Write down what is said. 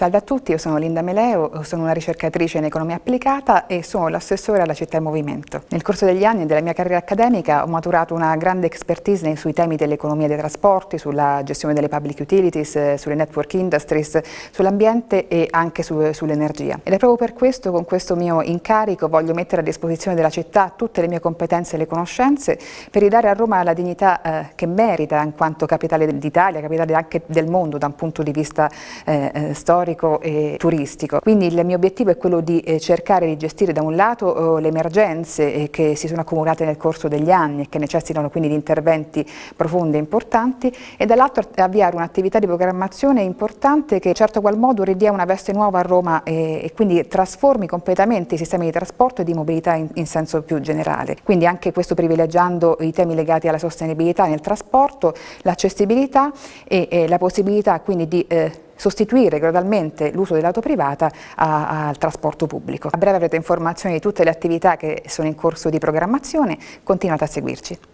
Salve a tutti, io sono Linda Meleo, sono una ricercatrice in economia applicata e sono l'assessore alla città in movimento. Nel corso degli anni della mia carriera accademica ho maturato una grande expertise sui temi dell'economia dei trasporti, sulla gestione delle public utilities, sulle network industries, sull'ambiente e anche su, sull'energia. Ed è proprio per questo, con questo mio incarico, voglio mettere a disposizione della città tutte le mie competenze e le conoscenze per ridare a Roma la dignità eh, che merita in quanto capitale d'Italia, capitale anche del mondo da un punto di vista eh, eh storico storico e turistico. Quindi il mio obiettivo è quello di eh, cercare di gestire da un lato eh, le emergenze eh, che si sono accumulate nel corso degli anni e che necessitano quindi di interventi profondi e importanti e dall'altro avviare un'attività di programmazione importante che in certo qual modo ridia una veste nuova a Roma e, quindi trasformi completamente i sistemi di trasporto e di mobilità in, in senso più generale. Quindi anche questo privilegiando i temi legati alla sostenibilità nel trasporto, l'accessibilità e, e, la possibilità quindi di eh, sostituire gradualmente l'uso dell'auto privata al trasporto pubblico. A breve avrete informazioni di tutte le attività che sono in corso di programmazione, continuate a seguirci.